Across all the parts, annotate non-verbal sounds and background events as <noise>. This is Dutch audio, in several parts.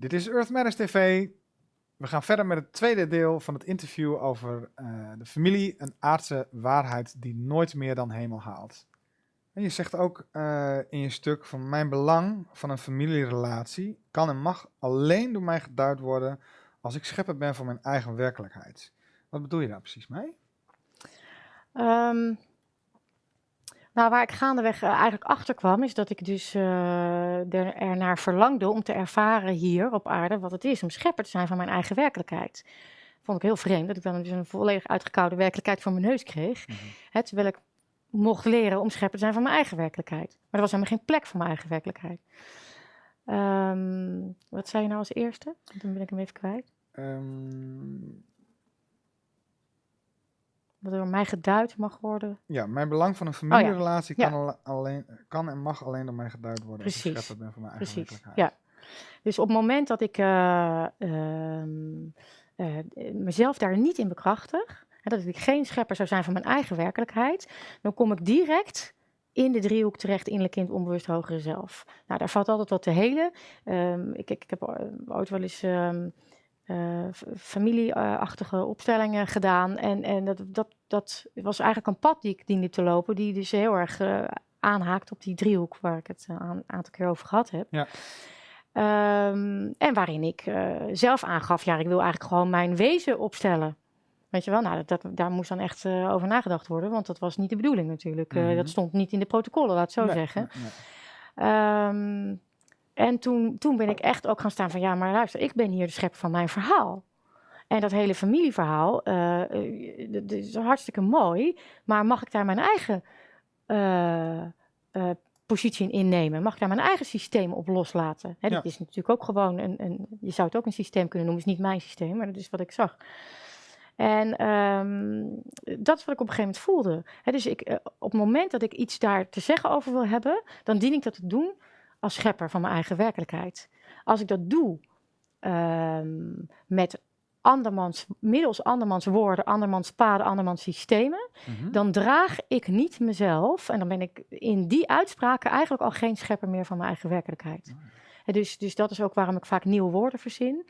Dit is Earth Matters TV. We gaan verder met het tweede deel van het interview over uh, de familie, een aardse waarheid die nooit meer dan hemel haalt. En je zegt ook uh, in je stuk van mijn belang van een familierelatie kan en mag alleen door mij geduid worden als ik schepper ben van mijn eigen werkelijkheid. Wat bedoel je daar precies mee? Um, nou, waar ik gaandeweg uh, eigenlijk achter kwam, is dat ik dus uh, er, er naar verlangde om te ervaren hier op aarde wat het is om schepper te zijn van mijn eigen werkelijkheid. Vond ik heel vreemd dat ik dan dus een volledig uitgekoude werkelijkheid voor mijn neus kreeg. Mm -hmm. terwijl ik mocht leren om schepper te zijn van mijn eigen werkelijkheid. Maar er was helemaal geen plek voor mijn eigen werkelijkheid. Um, wat zei je nou als eerste? Dan ben ik hem even kwijt. Um, wat door mij geduid mag worden. Ja, mijn belang van een familierelatie oh, ja. kan, ja. alleen, kan en mag alleen door mij geduid worden. Precies. Als ik ben van mijn eigen Precies. Ja. Dus op het moment dat ik uh, uh, uh, mezelf daar niet in bekrachtig, hè, dat ik geen schepper zou zijn van mijn eigen werkelijkheid, dan kom ik direct in de driehoek terecht, innerlijk kind, onbewust hogere zelf. Nou, daar valt altijd wat te helen. Um, ik, ik, ik, heb ooit wel eens um, uh, familieachtige opstellingen gedaan. En, en dat, dat, dat was eigenlijk een pad die ik diende te lopen, die dus heel erg uh, aanhaakt op die driehoek waar ik het een uh, aantal keer over gehad heb. Ja. Um, en waarin ik zelf aangaf, ja, ik wil eigenlijk gewoon mijn wezen opstellen. Weet je wel, nou, dat, dat, daar moest dan echt over nagedacht worden, want dat was niet de bedoeling natuurlijk. Mm -hmm. dat stond niet in de protocollen, laat het zo nee, zeggen. nee, nee. Um, en toen, toen ben ik echt ook gaan staan van ja, maar luister, ik ben hier de schepper van mijn verhaal. En dat hele familieverhaal, uh, dat is hartstikke mooi, maar mag ik daar mijn eigen uh, uh, positie in innemen? Mag ik daar mijn eigen systeem op loslaten? Hè, ja. Dat is natuurlijk ook gewoon een, een, je zou het ook een systeem kunnen noemen, het is niet mijn systeem, maar dat is wat ik zag. En um, dat is wat ik op een gegeven moment voelde. He, dus ik, op het moment dat ik iets daar te zeggen over wil hebben, dan dien ik dat te doen als schepper van mijn eigen werkelijkheid. Als ik dat doe um, met andermans, middels andermans woorden, andermans paden, andermans systemen, mm -hmm. dan draag ik niet mezelf, en dan ben ik in die uitspraken eigenlijk al geen schepper meer van mijn eigen werkelijkheid. Dus, dus dat is ook waarom ik vaak nieuwe woorden verzin.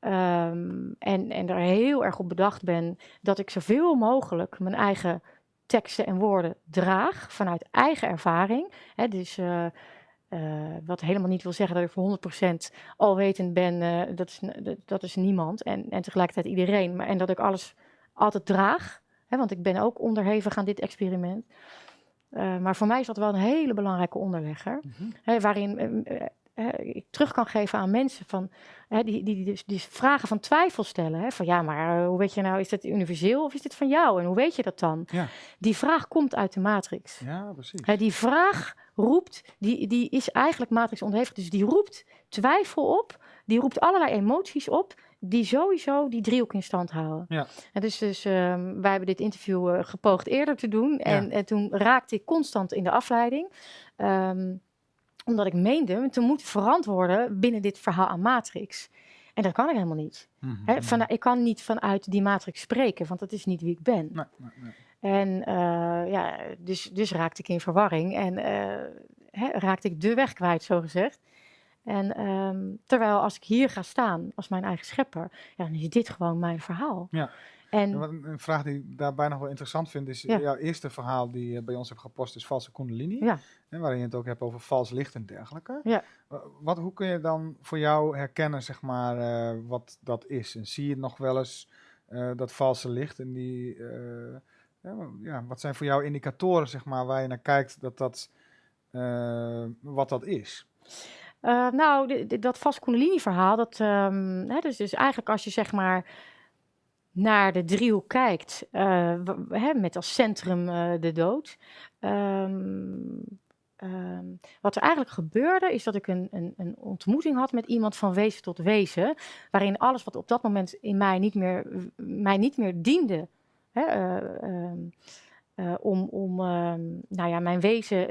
Um, en, en er heel erg op bedacht ben dat ik zoveel mogelijk mijn eigen teksten en woorden draag vanuit eigen ervaring. Dus uh, uh, wat helemaal niet wil zeggen dat ik voor 100% alwetend ben, uh, dat, is, dat is niemand. En, en tegelijkertijd iedereen. Maar, en dat ik alles altijd draag. Hè, want ik ben ook onderhevig aan dit experiment. Uh, maar voor mij is dat wel een hele belangrijke onderlegger. Mm -hmm. hè, waarin ik terug kan geven aan mensen van, hè, die, die, die, die, vragen van twijfel stellen. Hè, van ja, maar hoe weet je nou, is dat universeel of is dit van jou? En hoe weet je dat dan? Ja. Die vraag komt uit de matrix. Ja, precies. Hè, die vraag roept, die, die is eigenlijk matrix onderhevig. Dus die roept twijfel op, die roept allerlei emoties op, die sowieso die driehoek in stand houden. Ja. En dus dus um, wij hebben dit interview uh, gepoogd eerder te doen. En, ja. en toen raakte ik constant in de afleiding. Um, omdat ik meende te moeten verantwoorden binnen dit verhaal aan matrix. En dat kan ik helemaal niet. Mm -hmm. He, van, ik kan niet vanuit die matrix spreken, want dat is niet wie ik ben. Nee, nee, nee. En uh, ja, dus, dus raakte ik in verwarring en uh, he, raakte ik de weg kwijt, zo gezegd. En um, terwijl als ik hier ga staan als mijn eigen schepper, ja, dan is dit gewoon mijn verhaal. Ja. En, een vraag die ik daarbij nog wel interessant vind is, ja. jouw eerste verhaal die je bij ons hebt gepost is valse kundalini. Ja. En waarin je het ook hebt over vals licht en dergelijke. Ja. Wat, hoe kun je dan voor jou herkennen, zeg maar, uh, wat dat is? En zie je nog wel eens uh, dat valse licht en die... Uh, ja, wat zijn voor jou indicatoren, zeg maar, waar je naar kijkt dat dat, wat dat is? Nou, dat vast Kundalini verhaal, dat, um, hè, dus, dus eigenlijk als je zeg maar naar de driehoek kijkt, uh, hè, met als centrum uh, de dood. Um, um, wat er eigenlijk gebeurde, is dat ik een, een, een, ontmoeting had met iemand van wezen tot wezen, waarin alles wat op dat moment in mij niet meer, mij niet meer diende. Hè, um, uh, om, om nou ja, mijn wezen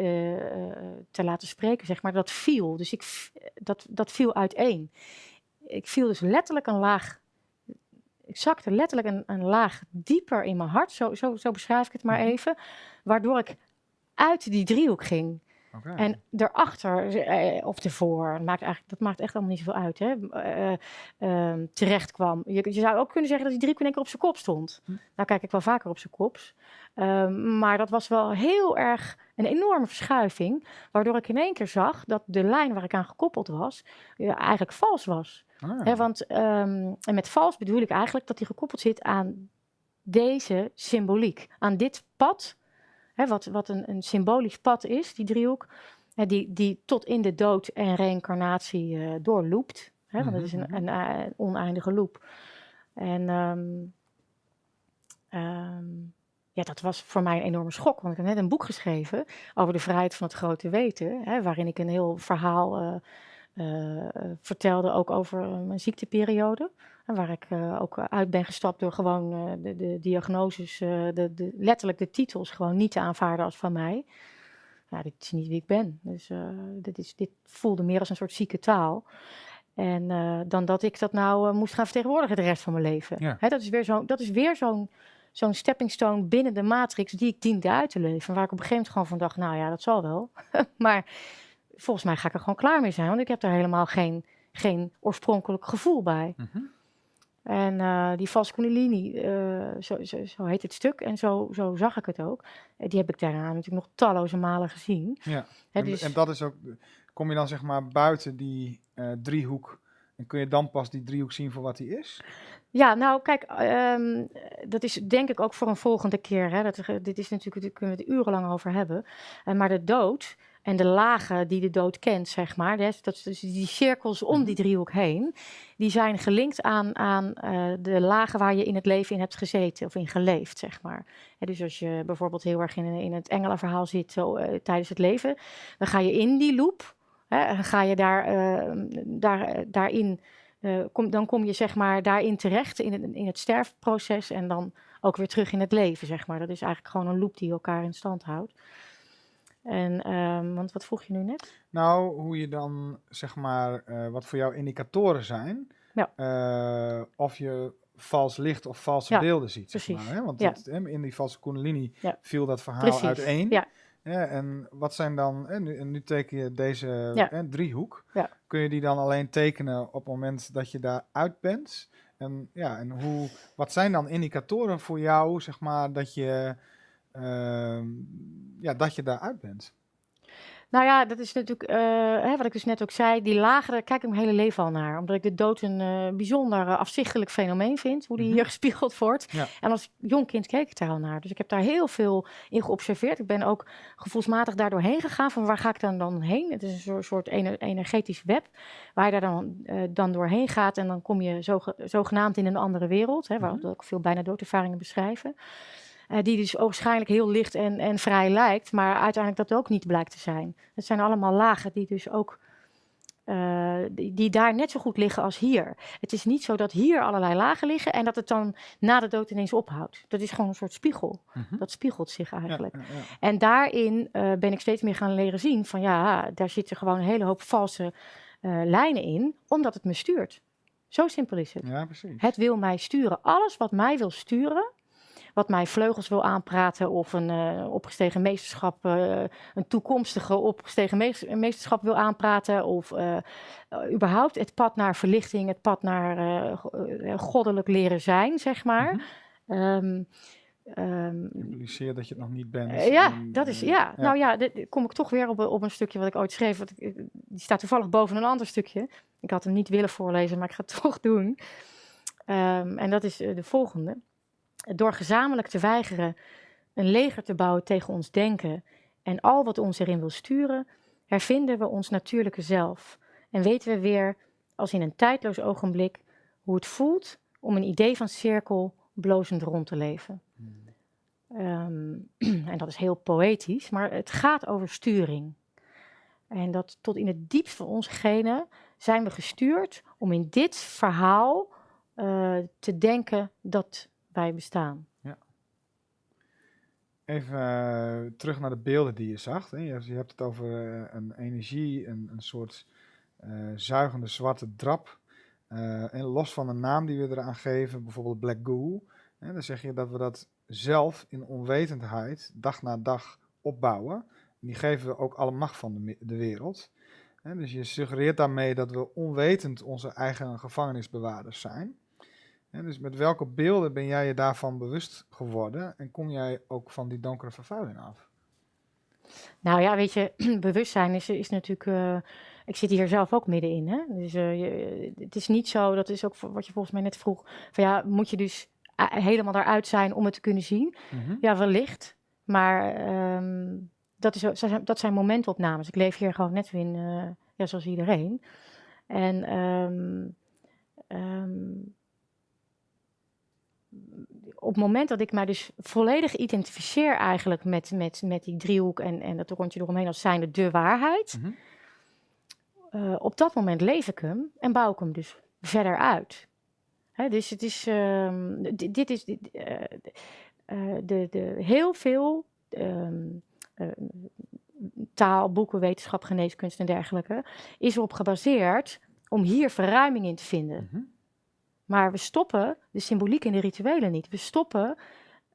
te laten spreken, zeg maar, dat viel. Dus ik, dat, dat viel uiteen. Ik viel dus letterlijk een laag, ik zakte letterlijk een, een laag dieper in mijn hart, zo, zo, zo beschrijf ik het maar even, waardoor ik uit die driehoek ging. En daarachter, eh, of ervoor, maakt eigenlijk, dat maakt echt allemaal niet zoveel uit, hè, eh, ehm, terecht kwam. Je, je zou ook kunnen zeggen dat hij drie keer in één keer op zijn kop stond. Hm. Nou kijk ik wel vaker op zijn kops. Ehm, maar dat was wel heel erg een enorme verschuiving, waardoor ik in één keer zag dat de lijn waar ik aan gekoppeld was, eh, eigenlijk vals was. Ah, want, ehm, en met vals bedoel ik eigenlijk dat hij gekoppeld zit aan deze symboliek, aan dit pad, hè, wat, wat een, een symbolisch pad is, die driehoek, hè, die, die tot in de dood en reïncarnatie eh doorloopt. Hè, want het is een, Mhm, een, eh, oneindige loop. En ehm, ehm, ja, dat was voor mij een enorme schok, want ik heb net een boek geschreven over de vrijheid van het grote weten, hè, waarin ik een heel verhaal eh, eh, eh, vertelde, ook over eh, mijn ziekteperiode. En waar ik ook uit ben gestapt door gewoon de, de diagnoses, de, de, letterlijk de titels gewoon niet te aanvaarden als van mij. Ja, dit is niet wie ik ben. Dus dit, is, dit voelde meer als een soort zieke taal. En dan dat ik dat nou moest gaan vertegenwoordigen de rest van mijn leven. Ja. Hè, dat is weer zo'n zo'n zo'n stepping stone binnen de matrix die ik diende uit te leven. Waar ik op een gegeven moment gewoon van dacht, nou ja, dat zal wel. <laughs> maar volgens mij ga ik er gewoon klaar mee zijn, want ik heb daar helemaal geen, geen oorspronkelijk gevoel bij. mhm. En eh, die kundalini, eh, zo, zo, zo heet het stuk en zo, zo zag ik het ook. Eh, die heb ik daarna natuurlijk nog talloze malen gezien. Ja. Hè, En, dus- en dat is ook, kom je dan zeg maar buiten die eh, driehoek en kun je dan pas die driehoek zien voor wat die is? Ja, nou kijk, ehm, dat is denk ik ook voor een volgende keer. Hè. Dat, dit is natuurlijk, daar kunnen we het urenlang over hebben. Maar de dood en de lagen die de dood kent, zeg maar, dus, dat dus die cirkels om die driehoek heen, die zijn gelinkt aan, aan eh, de lagen waar je in het leven in hebt gezeten of in geleefd, zeg maar. Dus als je bijvoorbeeld heel erg in, in het engelenverhaal zit eh, tijdens het leven, dan ga je in die loop, hè, ga je daar, eh, daar, daarin kom, dan kom je zeg maar daarin terecht in het, in het sterfproces en dan ook weer terug in het leven, zeg maar. Dat is eigenlijk gewoon een loop die elkaar in stand houdt. En, ehm, want wat vroeg je nu net? Nou, hoe je dan zeg maar, eh, wat voor jou indicatoren zijn, Ja. eh, of je vals licht of valse Ja, beelden ziet. Zeg precies. maar, hè? Want Ja. dat, hè, in die valse kundalini viel dat verhaal Precies, uiteen. ja. Ja, en wat zijn dan, en nu, en nu teken je deze Ja. hè, driehoek. Ja. Kun je die dan alleen tekenen op het moment dat je daar uit bent? En, ja, en hoe, wat zijn dan indicatoren voor jou, zeg maar, dat je, ja, dat je daar uit bent? Nou ja, dat is natuurlijk, eh, hè, wat ik dus net ook zei, die daar kijk ik mijn hele leven al naar. Omdat ik de dood een eh, bijzonder eh, afzichtelijk fenomeen vind, hoe die Mhm. hier <laughs> gespiegeld wordt. Ja. En als jong kind keek ik daar al naar. Dus ik heb daar heel veel in geobserveerd. Ik ben ook gevoelsmatig daardoor heen gegaan, van waar ga ik dan, dan heen? Het is een soort, soort ener- energetisch web, waar je daar dan, dan doorheen gaat. En dan kom je zoge- zogenaamd in een andere wereld, hè, waar Mhm. ook veel bijna doodervaringen beschrijven. Eh, die dus waarschijnlijk heel licht en, en vrij lijkt, maar uiteindelijk dat ook niet blijkt te zijn. Het zijn allemaal lagen die dus ook eh, die, die daar net zo goed liggen als hier. Het is niet zo dat hier allerlei lagen liggen en dat het dan na de dood ineens ophoudt. Dat is gewoon een soort spiegel. Mhm. Dat spiegelt zich eigenlijk. ja, ja. En daarin eh, ben ik steeds meer gaan leren zien van ja, daar zitten gewoon een hele hoop valse lijnen in, omdat het me stuurt. Zo simpel is het. Ja, precies. Het wil mij sturen. Alles wat mij wil sturen, wat mij vleugels wil aanpraten of een eh, opgestegen meesterschap, eh, een toekomstige opgestegen mees- meesterschap wil aanpraten of eh, überhaupt het pad naar verlichting, het pad naar go- goddelijk leren zijn, zeg maar. Mhm. Ehm, ehm, Impliceer dat je het nog niet bent. ja, en, dat is, ja. Nou ja, dit- kom ik toch weer op, een- op een stukje wat ik ooit schreef. Wat ik, die staat toevallig boven een ander stukje. Ik had hem niet willen voorlezen, maar ik ga het <laughs> toch doen. Ehm, en dat is de volgende. Door gezamenlijk te weigeren een leger te bouwen tegen ons denken en al wat ons erin wil sturen, hervinden we ons natuurlijke zelf. En weten we weer, als in een tijdloos ogenblik, hoe het voelt om een idee van cirkel blozend rond te leven. Ehm, <clears throat> en dat is heel poëtisch, maar het gaat over sturing. En dat tot in het diepst van onze genen zijn we gestuurd om in dit verhaal eh, te denken dat wij bestaan. Even eh, terug naar de beelden die je zag. Hè. Je, hebt- het over eh, een energie, een, een soort eh, zuigende zwarte drap. En los van de naam die we eraan geven, bijvoorbeeld Black Goo. Hè, dan zeg je dat we dat zelf in onwetendheid dag na dag opbouwen. die geven we ook alle macht van de, de wereld. Dus je suggereert daarmee dat we onwetend onze eigen gevangenisbewaarders zijn. Hè, dus met welke beelden ben jij je daarvan bewust geworden en kom jij ook van die donkere vervuiling af? Nou ja, weet je, <clears throat> bewustzijn is, is natuurlijk. eh, ik zit hier zelf ook middenin. Hè? Dus eh, je, het is niet zo, dat is ook wat je volgens mij net vroeg. Van ja, moet je dus eh, helemaal daaruit zijn om het te kunnen zien? Ja, wellicht. Maar ehm, dat, is, dat zijn- momentopnames. Ik leef hier gewoon net weer in, ja, zoals iedereen. En ehm, ehm, op het moment dat ik mij dus volledig identificeer eigenlijk met, met, met die driehoek en, en dat rondje eromheen als zijnde de waarheid. Mhm. eh, op dat moment leef ik hem en bouw ik hem dus verder uit. Hè, dus het is, ehm, di- dit is dit, eh, eh, de, de, heel veel eh, taal, boeken, wetenschap, geneeskunst en dergelijke is erop gebaseerd om hier verruiming in te vinden. Mhm. Maar we stoppen de symboliek en de rituelen niet. We stoppen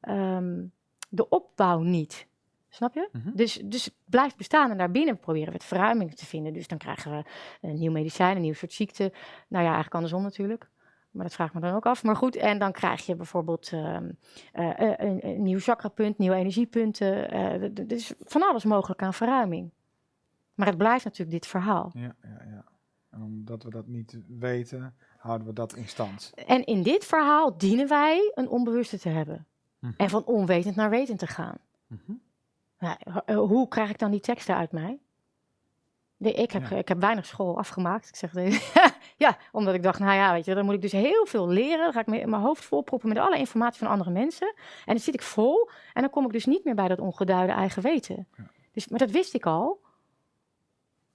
ehm, de opbouw niet. Snap je? Mhm. Dus, dus het blijft bestaan en daarbinnen proberen we het verruiming te vinden. Dus dan krijgen we een nieuw medicijn, een nieuw soort ziekte. Nou ja, eigenlijk andersom natuurlijk. Maar dat vraag ik me dan ook af. Maar goed, en dan krijg je bijvoorbeeld ehm, eh, eh, een, een nieuw chakrapunt, nieuwe energiepunten. eh, d- Er is van alles mogelijk aan verruiming. Maar het blijft natuurlijk dit verhaal. Ja, ja, ja. En omdat we dat niet weten, houden we dat in stand. En in dit verhaal dienen wij een onbewuste te hebben. Mhm. En van onwetend naar wetend te gaan. Mhm. Nou, eh, hoe krijg ik dan die teksten uit mij? Ik, heb, Ja. ik heb weinig school afgemaakt. Ik zeg, <laughs> ja, omdat ik dacht, nou ja, weet je, dan moet ik dus heel veel leren. Dan ga ik mijn hoofd volproppen met alle informatie van andere mensen. En dan zit ik vol. En dan kom ik dus niet meer bij dat ongeduide eigen weten. Ja. Dus, maar dat wist ik al.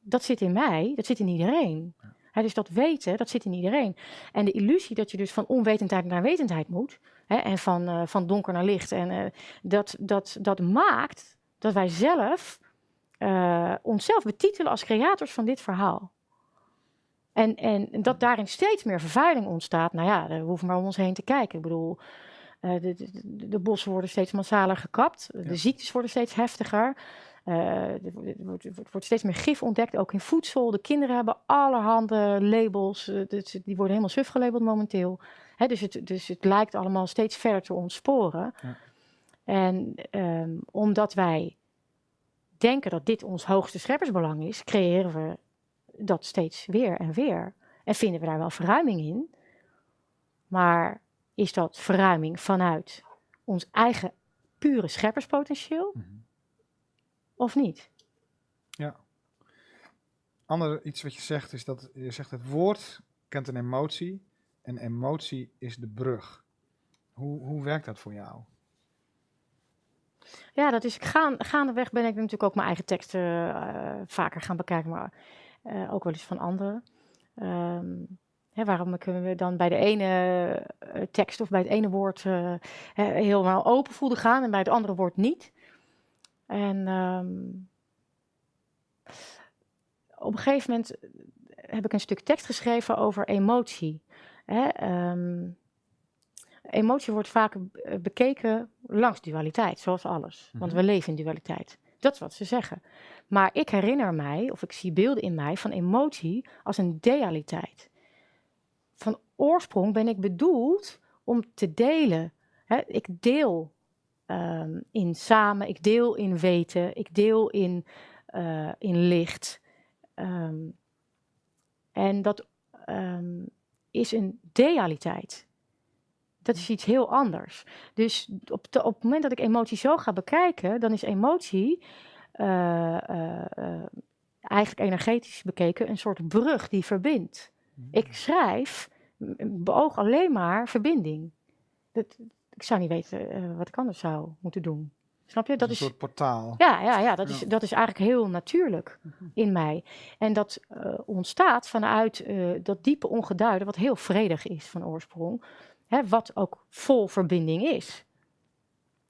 Dat zit in mij, dat zit in iedereen. Dus dat weten, dat zit in iedereen. En de illusie dat je dus van onwetendheid naar wetendheid moet. Hè, en van, eh, van donker naar licht. En eh, dat, dat, dat maakt dat wij zelf eh, onszelf betitelen als creators van dit verhaal. En, en dat daarin steeds meer vervuiling ontstaat. Nou ja, we hoeven maar om ons heen te kijken. Ik bedoel, de, de, de- bossen worden steeds massaler gekapt. Ja. De ziektes worden steeds heftiger. Eh, er wordt- er steeds meer gif ontdekt, ook in voedsel. De kinderen hebben allerhande labels. eh, dus die worden helemaal suf gelabeld momenteel. Hè, dus, het, dus het lijkt allemaal steeds verder te ontsporen. Ja. En ehm, omdat wij denken dat dit ons hoogste scheppersbelang is, creëren we dat steeds weer en weer. En vinden we daar wel verruiming in. Maar is dat verruiming vanuit ons eigen pure schepperspotentieel Mhm. Of niet? Ja. Ander iets wat je zegt is dat je zegt het woord kent een emotie en emotie is de brug. Hoe, hoe werkt dat voor jou? Ja, dat is gaan, gaandeweg ben ik natuurlijk ook mijn eigen teksten eh, vaker gaan bekijken, maar eh, ook wel eens van anderen. Ehm, hè, waarom kunnen we dan bij de ene eh, tekst of bij het ene woord eh, helemaal open voelde gaan en bij het andere woord niet? En ehm, op een gegeven moment heb ik een stuk tekst geschreven over emotie. Hè, ehm, emotie wordt vaak eh, bekeken langs dualiteit, zoals alles. Want Mhm. we leven in dualiteit. Dat is wat ze zeggen. Maar ik herinner mij, of ik zie beelden in mij van emotie als een dealiteit. Van oorsprong ben ik bedoeld om te delen. Hè, ik deel ehm, in samen, ik deel in weten, ik deel in, eh, in licht. Ehm, en dat ehm, is een dealiteit. Dat is iets heel anders. Dus op, de- op het moment dat ik emotie zo ga bekijken, dan is emotie eh, eh, eigenlijk energetisch bekeken een soort brug die verbindt. Ik schrijf, beoog alleen maar verbinding. Dat, ik zou niet weten eh, wat ik anders zou moeten doen. Snap je? Dat een is, soort portaal. ja, ja, ja, dat, Is, dat is eigenlijk heel natuurlijk in mij. En dat eh, ontstaat vanuit eh, dat diepe ongeduide, wat heel vredig is van oorsprong. Hè, wat ook vol verbinding is.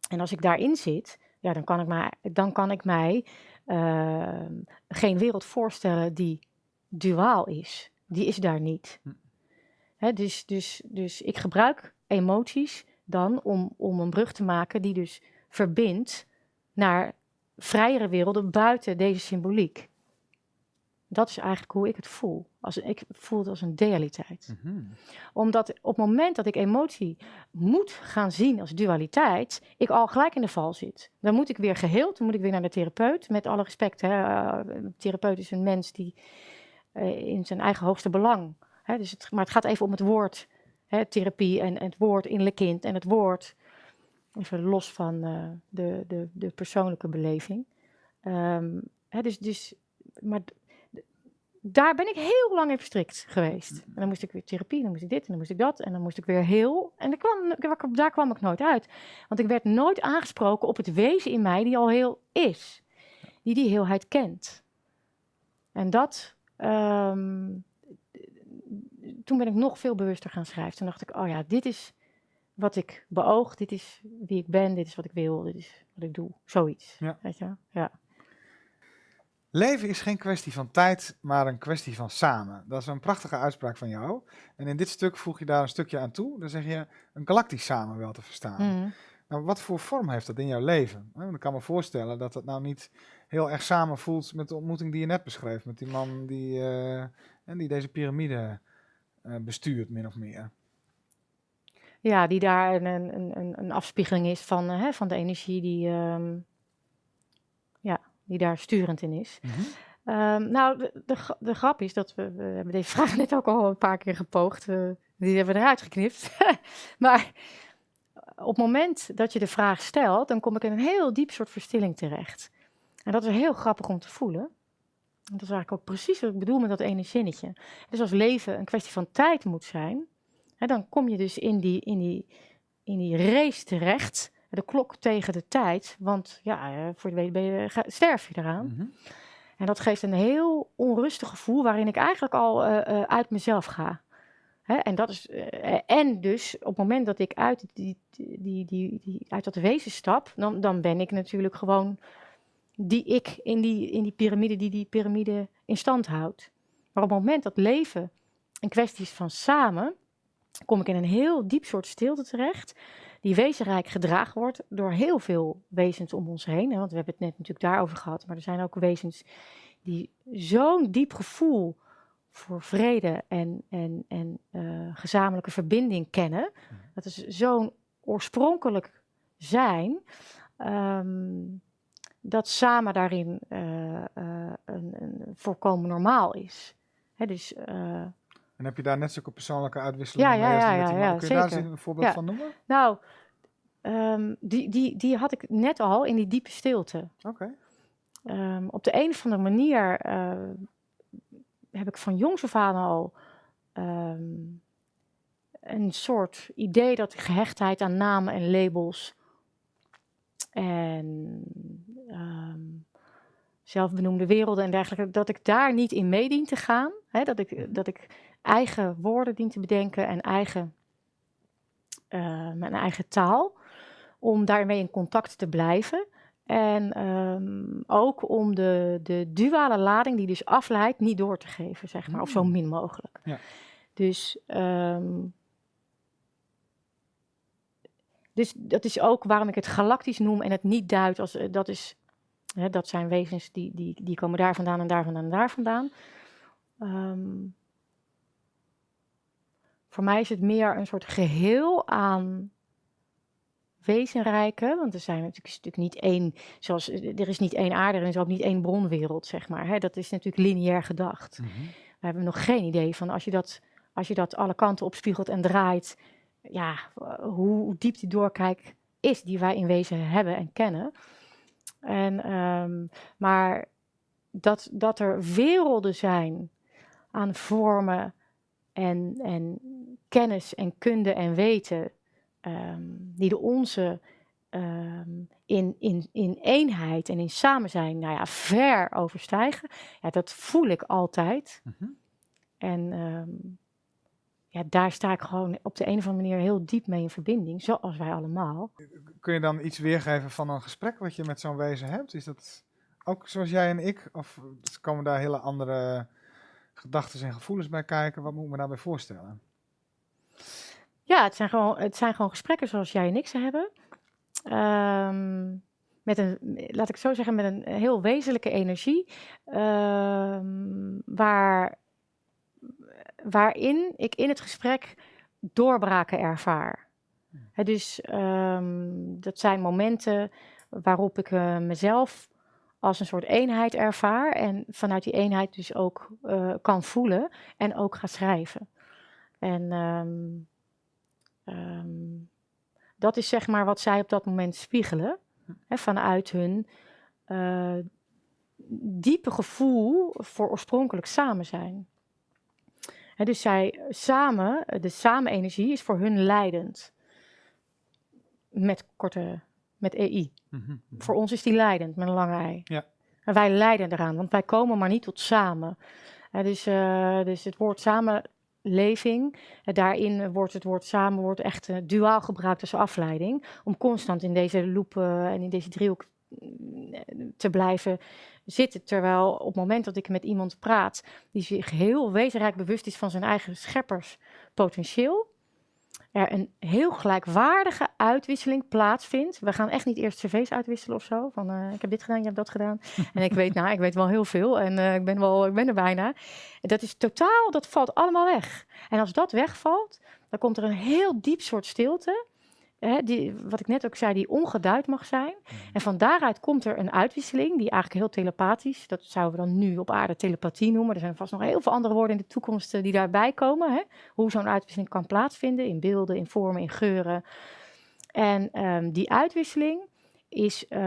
En als ik daarin zit, ja, dan kan ik, mij, dan kan ik mij ehm, geen wereld voorstellen die duaal is. Die is daar niet. Hm. Hè, dus, dus, dus ik gebruik emoties dan om, om een brug te maken die dus verbindt naar vrijere werelden buiten deze symboliek. Dat is eigenlijk hoe ik het voel. Als, ik voel het als een dualiteit. Mhm. Omdat op het moment dat ik emotie moet gaan zien als dualiteit, ik al gelijk in de val zit. Dan moet ik weer geheeld, dan moet ik weer naar de therapeut. Met alle respect, hè. eh, een therapeut is een mens die eh, in zijn eigen hoogste belang. Hè, dus het, maar het gaat even om het woord hè, therapie en, het woord innerlijk kind en het woord. Even los van eh, de, de, de persoonlijke beleving. Ehm, hè, dus, dus, maar daar ben ik heel lang in verstrikt geweest. En dan moest ik weer therapie, dan moest ik dit en dan moest ik dat. En dan moest ik weer heel. En daar kwam, daar kwam ik nooit uit. Want ik werd nooit aangesproken op het wezen in mij die al heel is. Die die heelheid kent. En dat. ehm, toen ben ik nog veel bewuster gaan schrijven. Toen dacht ik, oh ja, dit is wat ik beoog, dit is wie ik ben, dit is wat ik wil, dit is wat ik doe. Zoiets. Ja. Weet je? Ja. Leven is geen kwestie van tijd, maar een kwestie van samen. Dat is een prachtige uitspraak van jou. En in dit stuk voeg je daar een stukje aan toe. Dan zeg je een galactisch samen wel te verstaan. Mhm. Nou, wat voor vorm heeft dat in jouw leven? Want ik kan me voorstellen dat het nou niet heel erg samen voelt met de ontmoeting die je net beschreef. Met die man die, eh, en die deze piramide bestuurt, min of meer. Ja, die daar een, een, een, een afspiegeling is van, eh, hè, van de energie die, ehm, ja, die daar sturend in is. Ehm, nou, de, de, de grap is dat we, we hebben deze vraag net ook al een paar keer gepoogd. eh, die hebben we eruit geknipt. <laughs> maar op het moment dat je de vraag stelt, dan kom ik in een heel diep soort verstilling terecht. En dat is heel grappig om te voelen. Dat is eigenlijk ook precies wat ik bedoel met dat ene zinnetje. Dus als leven een kwestie van tijd moet zijn, hè, dan kom je dus in die, in, die, in die race terecht. De klok tegen de tijd. Want ja, eh, voor je weet ben je, ga- sterf je eraan. Mhm. En dat geeft een heel onrustig gevoel waarin ik eigenlijk al eh, eh, uit mezelf ga. Hè? En, dat is, en dus op het moment dat ik uit, die, die, die, die, uit dat wezen stap, dan, dan ben ik natuurlijk gewoon die ik in die, in die piramide die die piramide in stand houdt. Maar op het moment dat leven een kwestie is van samen, kom ik in een heel diep soort stilte terecht, die wezenrijk gedragen wordt door heel veel wezens om ons heen. Want we hebben het net natuurlijk daarover gehad, maar er zijn ook wezens die zo'n diep gevoel voor vrede en, en, en eh, gezamenlijke verbinding kennen. Dat is zo'n oorspronkelijk zijn. ehm, dat samen daarin eh, eh, een, een volkomen normaal is. Hè, dus eh, En heb je daar net zulke persoonlijke uitwisselingen Ja, mee ja, ja, ja, Kun je daar eens een voorbeeld Ja. van noemen? nou, ehm, die, die, die had ik net al in die diepe stilte. Oké. Ehm, op de een of andere manier heb ik van jongs af aan al ehm, een soort idee dat gehechtheid aan namen en labels en ehm, zelfbenoemde werelden en dergelijke, dat ik daar niet in mee dien te gaan. Hè, dat, ik, dat ik eigen woorden dien te bedenken en eigen, eh, mijn eigen taal, om daarmee in contact te blijven. En ehm, ook om de, de duale lading die dus afleidt, niet door te geven, zeg maar. Of zo Mm. min mogelijk. Ja. Dus, ehm, dus dat is ook waarom ik het galactisch noem en het niet duid als eh, dat is. Hè, dat zijn wezens die, die, die komen daar vandaan en daar vandaan en daar vandaan. Ehm, voor mij is het meer een soort geheel aan wezenrijke. Want er zijn natuurlijk, is natuurlijk niet één, zoals er is niet één aarde, er is ook niet één bronwereld, zeg maar. Hè? Dat is natuurlijk lineair gedacht. Mhm. We hebben nog geen idee van als je dat, als je dat alle kanten opspiegelt en draait, ja, hoe diep die doorkijk is die wij in wezen hebben en kennen. En, ehm, maar dat, dat er werelden zijn aan vormen en, en kennis en kunde en weten ehm, die de onze ehm, in, in, in eenheid en in samen zijn, nou ja, ver overstijgen. Ja, dat voel ik altijd. Mhm. En ja, daar sta ik gewoon op de een of andere manier heel diep mee in verbinding, zoals wij allemaal. Kun je dan iets weergeven van een gesprek wat je met zo'n wezen hebt? Is dat ook zoals jij en ik? Of komen daar hele andere gedachten en gevoelens bij kijken? Wat moet ik me daarbij voorstellen? Ja, het zijn gewoon, het zijn gewoon gesprekken zoals jij en ik ze hebben. Ehm, met een, laat ik zo zeggen, met een heel wezenlijke energie, ehm, waar, waarin ik in het gesprek doorbraken ervaar. Hè, dus ehm, dat zijn momenten waarop ik eh, mezelf als een soort eenheid ervaar en vanuit die eenheid dus ook eh, kan voelen en ook ga schrijven. En ehm, ehm, dat is zeg maar wat zij op dat moment spiegelen, hè, vanuit hun eh, diepe gevoel voor oorspronkelijk samen zijn. Dus zij samen, de samenenergie is voor hun leidend. Met korte, met EI. Mhm, mhm. Voor ons is die leidend met een lange ei. Ja. En wij leiden eraan, want wij komen maar niet tot samen. Dus, eh, dus het woord samenleving, eh, daarin wordt het woord samen wordt echt eh, duaal gebruikt als afleiding. Om constant in deze loop eh, en in deze driehoek te blijven zitten. Terwijl op het moment dat ik met iemand praat die zich heel wezenrijk bewust is van zijn eigen schepperspotentieel, er een heel gelijkwaardige uitwisseling plaatsvindt. We gaan echt niet eerst cv's uitwisselen of zo. Van eh, ik heb dit gedaan, je hebt dat gedaan. <laughs> en ik weet, nou, ik weet wel heel veel en eh, ik ben wel, ik ben er bijna. Dat is totaal, dat valt allemaal weg. En als dat wegvalt, dan komt er een heel diep soort stilte. Hè, die, wat ik net ook zei, die ongeduid mag zijn. En van daaruit komt er een uitwisseling, die eigenlijk heel telepathisch, dat zouden we dan nu op aarde telepathie noemen. Er zijn vast nog heel veel andere woorden in de toekomst eh, die daarbij komen. Hè? Hoe zo'n uitwisseling kan plaatsvinden in beelden, in vormen, in geuren. En ehm, die uitwisseling is eh,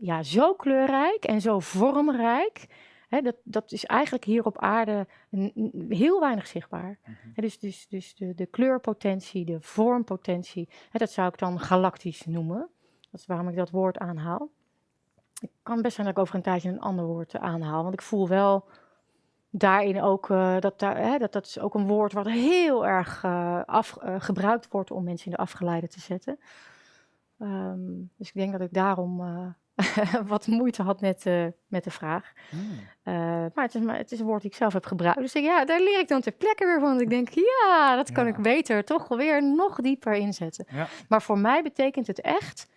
ja, zo kleurrijk en zo vormrijk. Dat, dat is eigenlijk hier op aarde een- heel weinig zichtbaar. Hè, dus dus, dus de, de kleurpotentie, de vormpotentie, dat zou ik dan galactisch noemen. Dat is waarom ik dat woord aanhaal. Het kan best zijn dat ik over een tijdje een ander woord aanhaal, want ik voel wel daarin ook eh, dat, daar, dat dat is ook een woord wat heel erg eh, af, eh, gebruikt wordt om mensen in de afgeleide te zetten. Ehm, dus ik denk dat ik daarom <laughs> wat moeite had met, eh, met de vraag. Mm. Eh, maar, het is, maar het is een woord die ik zelf heb gebruikt. Dus ik, ja, daar leer ik dan ter plekke weer van. Want ik denk, ja, dat kan Ja. ik beter toch weer nog dieper inzetten. Ja. Maar voor mij betekent het echt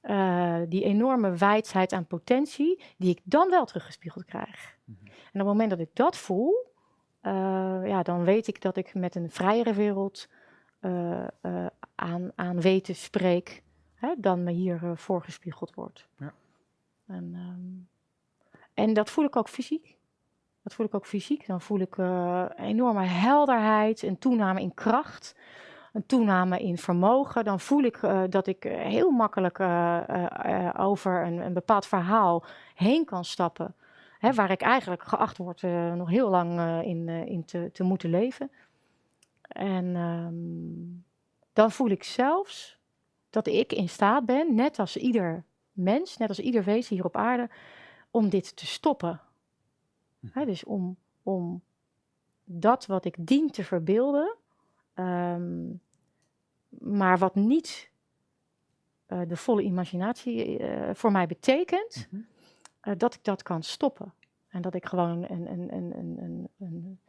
eh, die enorme wijsheid aan potentie, die ik dan wel teruggespiegeld krijg. Mhm. En op het moment dat ik dat voel, ja, dan weet ik dat ik met een vrijere wereld aan, aan weten spreek, hè, dan me hier eh, voorgespiegeld wordt. Ja. En, ehm, en dat voel ik ook fysiek. Dat voel ik ook fysiek. Dan voel ik een enorme helderheid, een toename in kracht, een toename in vermogen. Dan voel ik eh, dat ik heel makkelijk over een, een bepaald verhaal heen kan stappen. Hè, waar ik eigenlijk geacht word nog heel lang in, in te, te moeten leven. En ehm, dan voel ik zelfs dat ik in staat ben, net als ieder mens, net als ieder wezen hier op aarde, om dit te stoppen. Hè, dus om, om dat wat ik dien te verbeelden, ehm, maar wat niet eh, de volle imaginatie eh, voor mij betekent, Mhm. eh, dat ik dat kan stoppen. En dat ik gewoon een, een, een, een, een, een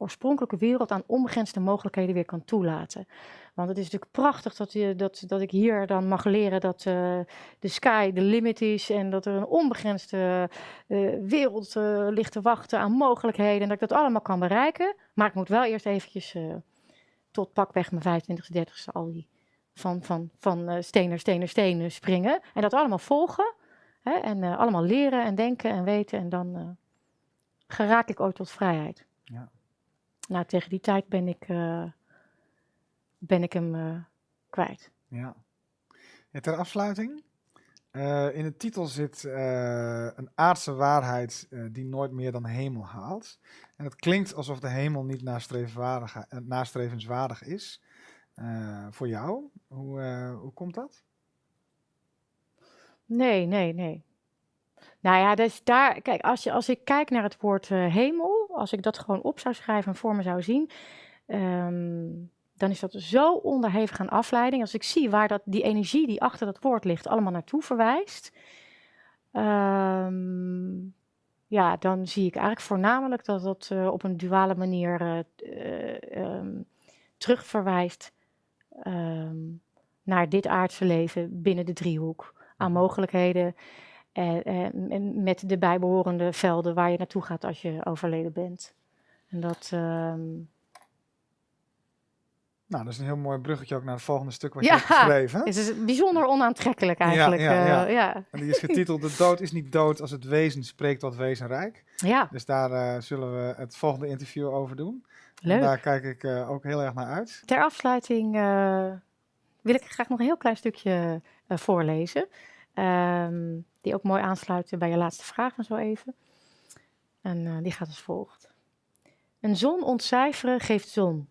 oorspronkelijke wereld aan onbegrensde mogelijkheden weer kan toelaten. Want het is natuurlijk prachtig dat, je, dat, dat ik hier dan mag leren dat eh, de sky de limit is en dat er een onbegrensde eh, wereld eh, ligt te wachten aan mogelijkheden en dat ik dat allemaal kan bereiken. Maar ik moet wel eerst eventjes tot pakweg mijn 25e, 30e al die van, van, van steen naar steen springen en dat allemaal volgen. En allemaal leren en denken en weten en dan geraak ik ooit tot vrijheid. Ja. Nou, tegen die tijd ben ik, eh, ben ik hem eh, kwijt. Ja. Ja, ter afsluiting. eh, in de titel zit een aardse waarheid die nooit meer dan hemel haalt. En het klinkt alsof de hemel niet nastrevenswaardig, is. voor jou. Hoe, hoe komt dat? Nee, nee, nee. Nou ja, dus daar, kijk, als, je, als ik kijk naar het woord hemel, als ik dat gewoon op zou schrijven en voor me zou zien, ehm, dan is dat zo onderhevig aan afleiding. Als ik zie waar dat, die energie die achter dat woord ligt allemaal naartoe verwijst, ehm, ja, dan zie ik eigenlijk voornamelijk dat dat eh, op een duale manier eh, ehm, terugverwijst naar dit aardse leven binnen de driehoek aan mogelijkheden. En, en- en met de bijbehorende velden waar je naartoe gaat als je overleden bent. En dat, ehm, Nou, dat is een heel mooi bruggetje ook naar het volgende stuk wat Ja, je hebt geschreven. het is bijzonder onaantrekkelijk eigenlijk. ja, ja. eh, ja. En die is getiteld De dood is niet dood als het wezen spreekt tot wezenrijk. ja, Dus daar eh, zullen we het volgende interview over doen. En leuk. daar kijk ik eh, ook heel erg naar uit. Ter afsluiting eh, wil ik graag nog een heel klein stukje eh, voorlezen. Ehm, die ook mooi aansluit bij je laatste vraag van zo even. En eh, die gaat als volgt. Een zon ontcijferen geeft zon.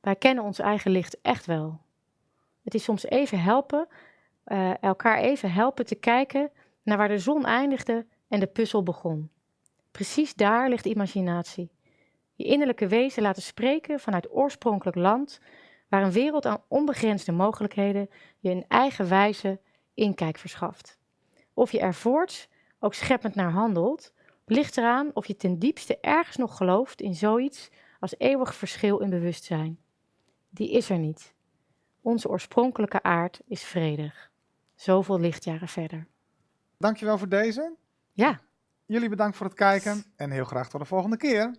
Wij kennen ons eigen licht echt wel. Het is soms even helpen, eh, elkaar even helpen te kijken naar waar de zon eindigde en de puzzel begon. Precies daar ligt imaginatie. Je innerlijke wezen laten spreken vanuit oorspronkelijk land, waar een wereld aan onbegrensde mogelijkheden je een eigen wijze inkijk verschaft. Of je er voorts ook scheppend naar handelt, ligt eraan of je ten diepste ergens nog gelooft in zoiets als eeuwig verschil in bewustzijn. Die is er niet. Onze oorspronkelijke aard is vredig. Zoveel lichtjaren verder. Dankjewel voor deze. Ja, Jullie bedankt voor het kijken en heel graag tot de volgende keer.